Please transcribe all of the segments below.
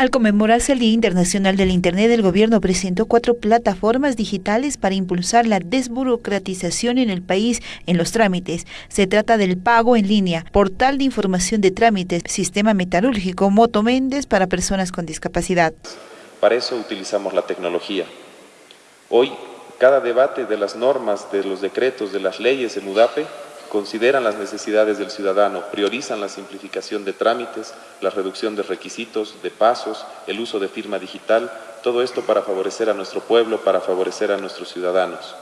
Al conmemorarse el Día Internacional del Internet, el gobierno presentó cuatro plataformas digitales para impulsar la desburocratización en el país en los trámites. Se trata del pago en línea, portal de información de trámites, sistema metalúrgico, Moto Méndez para personas con discapacidad. Para eso utilizamos la tecnología. Hoy, cada debate de las normas, de los decretos, de las leyes en UDAPE consideran las necesidades del ciudadano, priorizan la simplificación de trámites, la reducción de requisitos, de pasos, el uso de firma digital, todo esto para favorecer a nuestro pueblo, para favorecer a nuestros ciudadanos.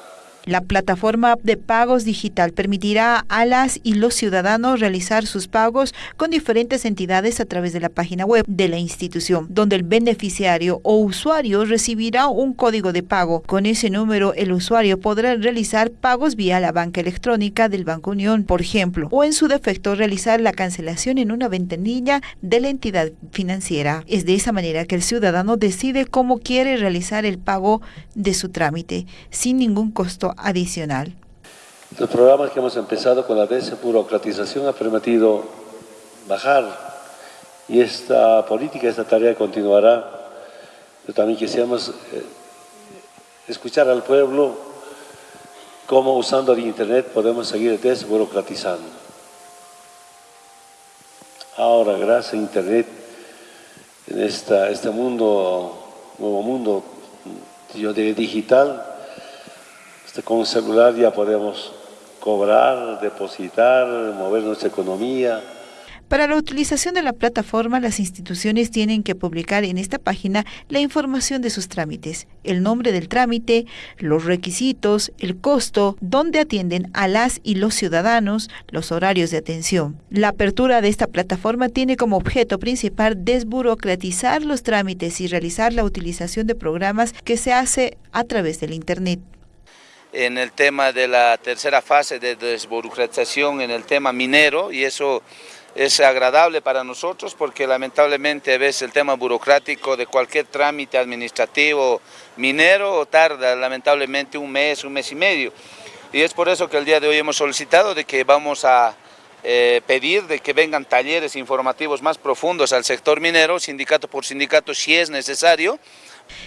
La plataforma de pagos digital permitirá a las y los ciudadanos realizar sus pagos con diferentes entidades a través de la página web de la institución, donde el beneficiario o usuario recibirá un código de pago. Con ese número, el usuario podrá realizar pagos vía la banca electrónica del Banco Unión, por ejemplo, o en su defecto realizar la cancelación en una ventanilla de la entidad financiera. Es de esa manera que el ciudadano decide cómo quiere realizar el pago de su trámite, sin ningún costo adicional. Los programas que hemos empezado con la desburocratización ha permitido bajar y esta política, esta tarea continuará. Pero también quisiéramos eh, escuchar al pueblo cómo usando el Internet podemos seguir desburocratizando. Ahora, gracias a Internet, en esta, este mundo, nuevo mundo digital, con un celular ya podemos cobrar, depositar, mover nuestra economía. Para la utilización de la plataforma, las instituciones tienen que publicar en esta página la información de sus trámites, el nombre del trámite, los requisitos, el costo, dónde atienden a las y los ciudadanos, los horarios de atención. La apertura de esta plataforma tiene como objeto principal desburocratizar los trámites y realizar la utilización de programas que se hace a través del Internet en el tema de la tercera fase de desburocratización en el tema minero y eso es agradable para nosotros porque lamentablemente ves el tema burocrático de cualquier trámite administrativo minero tarda lamentablemente un mes, un mes y medio. Y es por eso que el día de hoy hemos solicitado de que vamos a eh, pedir de que vengan talleres informativos más profundos al sector minero, sindicato por sindicato si es necesario,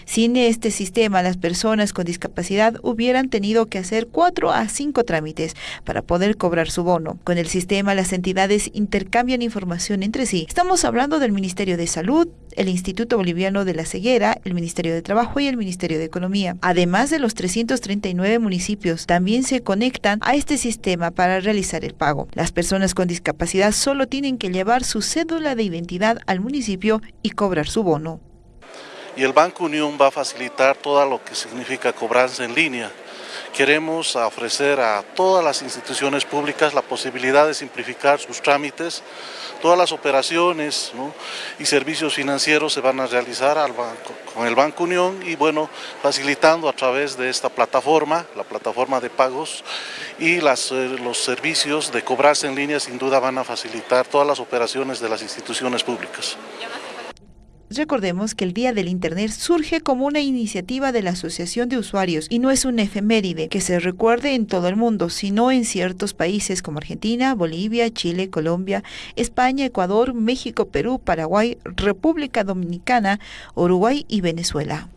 sin este sistema, las personas con discapacidad hubieran tenido que hacer cuatro a cinco trámites para poder cobrar su bono. Con el sistema, las entidades intercambian información entre sí. Estamos hablando del Ministerio de Salud, el Instituto Boliviano de la Ceguera, el Ministerio de Trabajo y el Ministerio de Economía. Además de los 339 municipios, también se conectan a este sistema para realizar el pago. Las personas con discapacidad solo tienen que llevar su cédula de identidad al municipio y cobrar su bono y el Banco Unión va a facilitar todo lo que significa cobranza en línea. Queremos ofrecer a todas las instituciones públicas la posibilidad de simplificar sus trámites, todas las operaciones y servicios financieros se van a realizar con el Banco Unión y bueno, facilitando a través de esta plataforma, la plataforma de pagos y eh, los servicios de cobranza en línea sin duda van a facilitar todas las operaciones de las instituciones públicas. Recordemos que el Día del Internet surge como una iniciativa de la Asociación de Usuarios y no es un efeméride que se recuerde en todo el mundo, sino en ciertos países como Argentina, Bolivia, Chile, Colombia, España, Ecuador, México, Perú, Paraguay, República Dominicana, Uruguay y Venezuela.